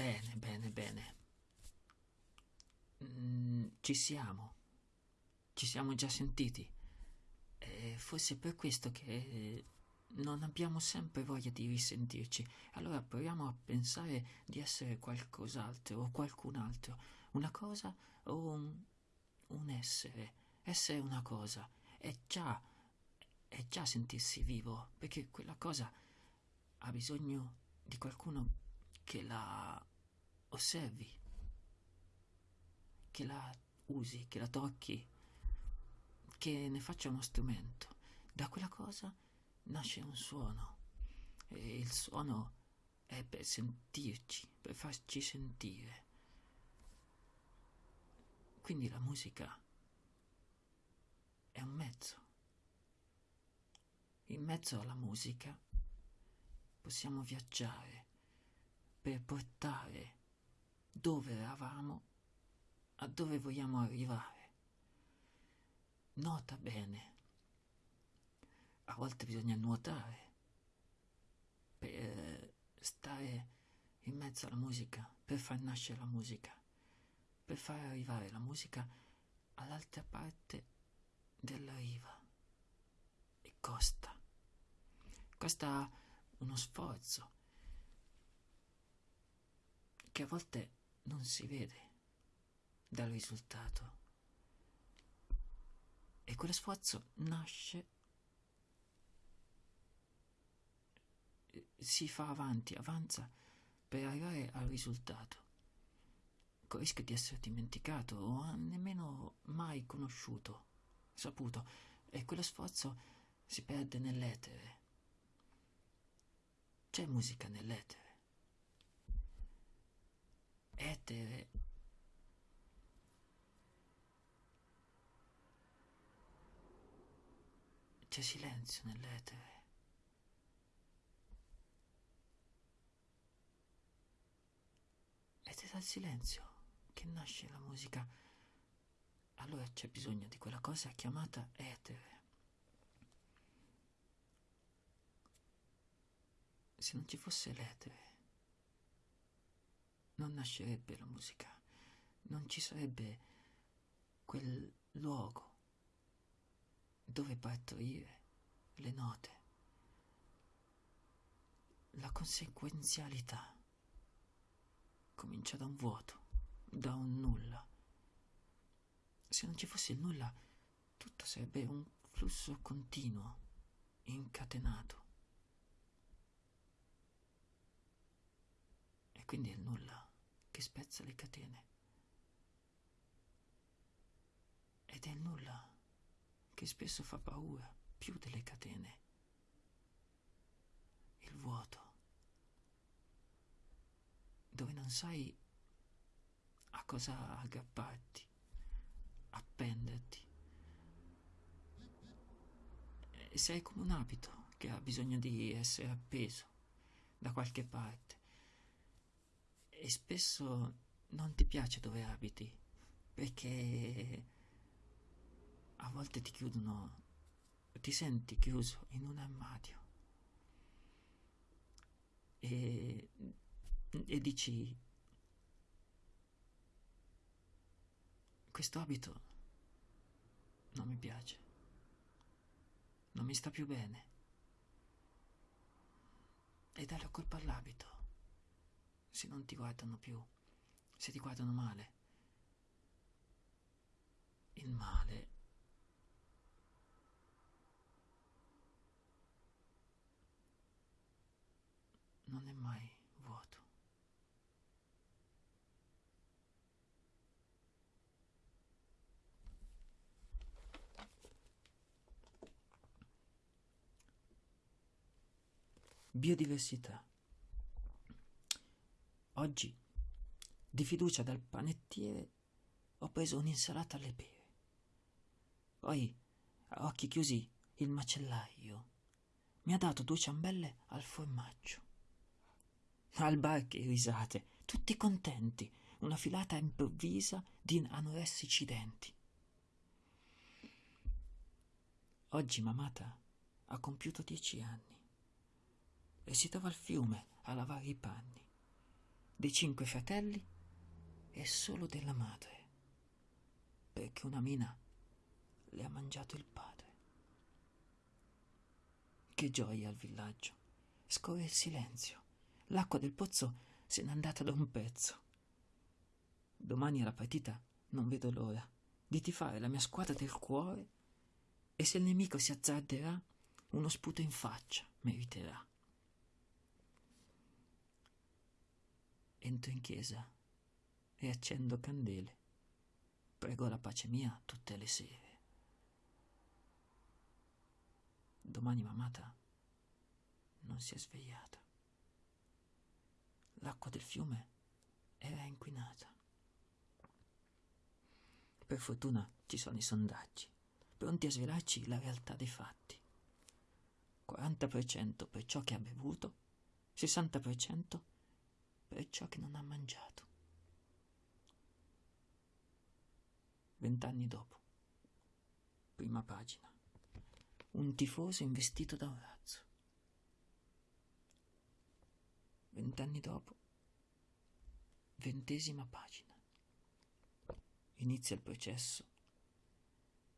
Bene, bene, bene. Mm, ci siamo. Ci siamo già sentiti. E forse è per questo che non abbiamo sempre voglia di risentirci. Allora proviamo a pensare di essere qualcos'altro o qualcun altro. Una cosa o un, un essere. Essere una cosa. È già, è già sentirsi vivo, perché quella cosa ha bisogno di qualcuno che la osservi, che la usi, che la tocchi, che ne faccia uno strumento. Da quella cosa nasce un suono e il suono è per sentirci, per farci sentire. Quindi la musica è un mezzo. In mezzo alla musica possiamo viaggiare per portare dove eravamo a dove vogliamo arrivare. Nota bene, a volte bisogna nuotare per stare in mezzo alla musica, per far nascere la musica, per far arrivare la musica all'altra parte della riva. E costa. Costa uno sforzo che a volte non si vede dal risultato. E quello sforzo nasce, si fa avanti, avanza per arrivare al risultato, con il rischio di essere dimenticato o nemmeno mai conosciuto, saputo, e quello sforzo si perde nell'etere. C'è musica nell'etere. Etere c'è silenzio nell'etere. Ed è dal silenzio che nasce la musica. Allora c'è bisogno di quella cosa chiamata etere. Se non ci fosse l'etere, non nascerebbe la musica, non ci sarebbe quel luogo dove partorire le note, la conseguenzialità comincia da un vuoto, da un nulla. Se non ci fosse il nulla, tutto sarebbe un flusso continuo, incatenato. E quindi il nulla che spezza le catene. Ed è il nulla che spesso fa paura più delle catene. Il vuoto, dove non sai a cosa aggrapparti, appenderti. E sei come un abito che ha bisogno di essere appeso da qualche parte. E spesso non ti piace dove abiti, perché a volte ti chiudono, ti senti chiuso in un armadio. E, e dici questo abito non mi piace, non mi sta più bene e dai la colpa all'abito se non ti guardano più, se ti guardano male. Il male non è mai vuoto. Biodiversità. Oggi, di fiducia dal panettiere, ho preso un'insalata alle pere. Poi, a occhi chiusi, il macellaio mi ha dato due ciambelle al formaggio. Al bar che risate, tutti contenti, una filata improvvisa di anoressici denti. Oggi mamata ha compiuto dieci anni e si trova al fiume a lavare i panni. Dei cinque fratelli e solo della madre, perché una mina le ha mangiato il padre. Che gioia al villaggio. Scorre il silenzio. L'acqua del pozzo se n'è andata da un pezzo. Domani alla partita non vedo l'ora di tifare la mia squadra del cuore e se il nemico si azzarderà, uno sputo in faccia meriterà. Entro in chiesa e accendo candele. Prego la pace mia tutte le sere. Domani mamata non si è svegliata. L'acqua del fiume era inquinata. Per fortuna ci sono i sondaggi, pronti a svelarci la realtà dei fatti. 40% per ciò che ha bevuto, 60% per ciò che non ha mangiato. Vent'anni dopo, prima pagina, un tifoso investito da un razzo. Vent'anni dopo, ventesima pagina. Inizia il processo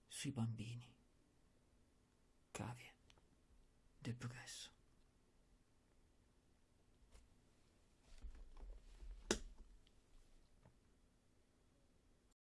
sui bambini. Cavie del progresso.